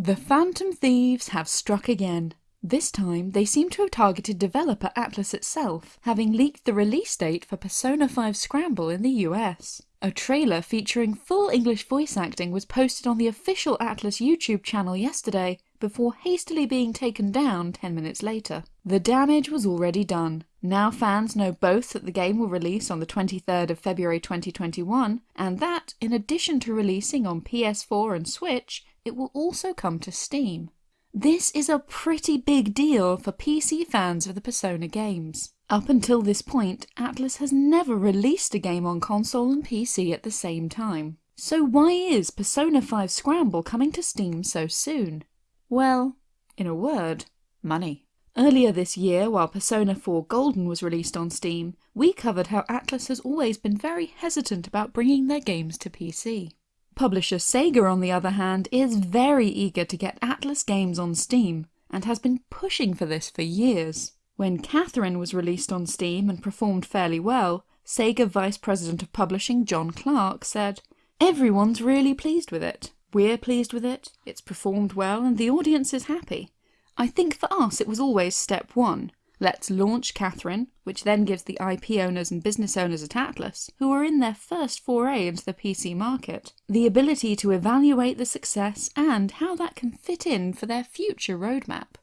The Phantom Thieves have struck again. This time, they seem to have targeted developer Atlus itself, having leaked the release date for Persona 5 Scramble in the US. A trailer featuring full English voice acting was posted on the official Atlus YouTube channel yesterday, before hastily being taken down 10 minutes later. The damage was already done. Now fans know both that the game will release on the 23rd of February 2021, and that, in addition to releasing on PS4 and Switch, it will also come to Steam. This is a pretty big deal for PC fans of the Persona games. Up until this point, Atlus has never released a game on console and PC at the same time. So why is Persona 5 Scramble coming to Steam so soon? Well, in a word, money. Earlier this year, while Persona 4 Golden was released on Steam, we covered how Atlus has always been very hesitant about bringing their games to PC. Publisher Sega, on the other hand, is very eager to get Atlus games on Steam, and has been pushing for this for years. When Catherine was released on Steam and performed fairly well, Sega Vice President of Publishing John Clark said, Everyone's really pleased with it. We're pleased with it, it's performed well, and the audience is happy. I think for us it was always step one. Let's launch Catherine, which then gives the IP owners and business owners at Atlus, who are in their first foray into the PC market, the ability to evaluate the success and how that can fit in for their future roadmap.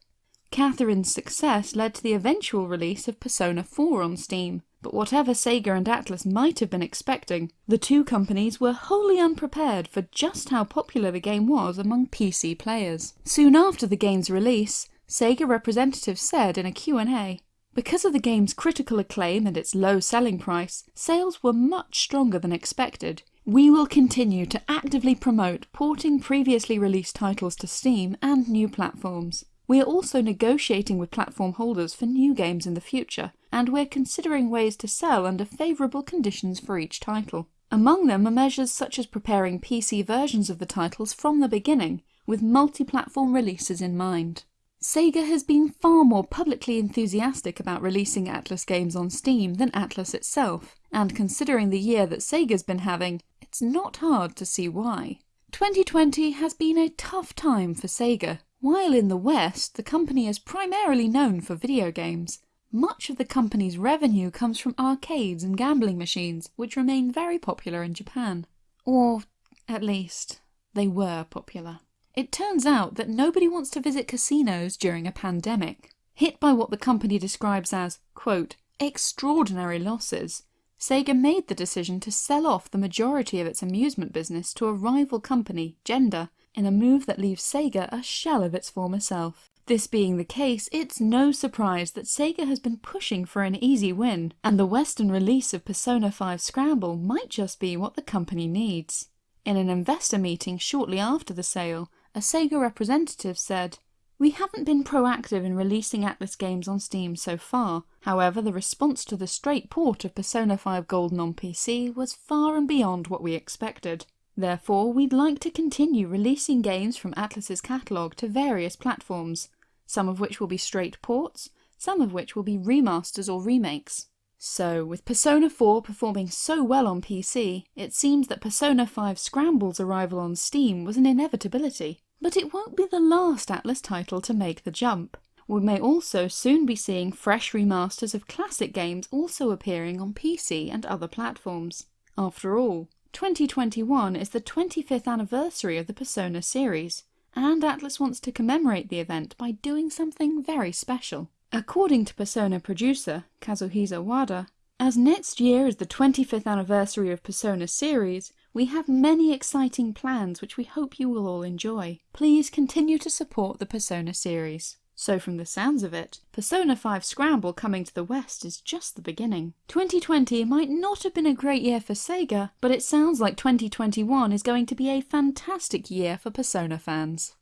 Catherine's success led to the eventual release of Persona 4 on Steam, but whatever Sega and Atlus might have been expecting, the two companies were wholly unprepared for just how popular the game was among PC players. Soon after the game's release, Sega representatives said in a Q&A, because of the game's critical acclaim and its low selling price, sales were much stronger than expected. We will continue to actively promote porting previously released titles to Steam and new platforms. We are also negotiating with platform holders for new games in the future, and we're considering ways to sell under favourable conditions for each title. Among them are measures such as preparing PC versions of the titles from the beginning, with multi-platform releases in mind. Sega has been far more publicly enthusiastic about releasing Atlus games on Steam than Atlus itself, and considering the year that Sega's been having, it's not hard to see why. 2020 has been a tough time for Sega, while in the West, the company is primarily known for video games. Much of the company's revenue comes from arcades and gambling machines, which remain very popular in Japan. Or, at least, they were popular. It turns out that nobody wants to visit casinos during a pandemic. Hit by what the company describes as, quote, extraordinary losses, Sega made the decision to sell off the majority of its amusement business to a rival company, Genda, in a move that leaves Sega a shell of its former self. This being the case, it's no surprise that Sega has been pushing for an easy win, and the Western release of Persona 5 Scramble might just be what the company needs. In an investor meeting shortly after the sale, a Sega representative said, we haven't been proactive in releasing Atlus games on Steam so far, however the response to the straight port of Persona 5 Golden on PC was far and beyond what we expected. Therefore, we'd like to continue releasing games from Atlus's catalogue to various platforms, some of which will be straight ports, some of which will be remasters or remakes. So, with Persona 4 performing so well on PC, it seems that Persona 5 Scramble's arrival on Steam was an inevitability. But it won't be the last Atlus title to make the jump. We may also soon be seeing fresh remasters of classic games also appearing on PC and other platforms. After all, 2021 is the 25th anniversary of the Persona series, and Atlus wants to commemorate the event by doing something very special. According to Persona producer Kazuhisa Wada, as next year is the 25th anniversary of Persona series, we have many exciting plans which we hope you will all enjoy. Please continue to support the Persona series. So from the sounds of it, Persona 5 Scramble coming to the West is just the beginning. 2020 might not have been a great year for Sega, but it sounds like 2021 is going to be a fantastic year for Persona fans.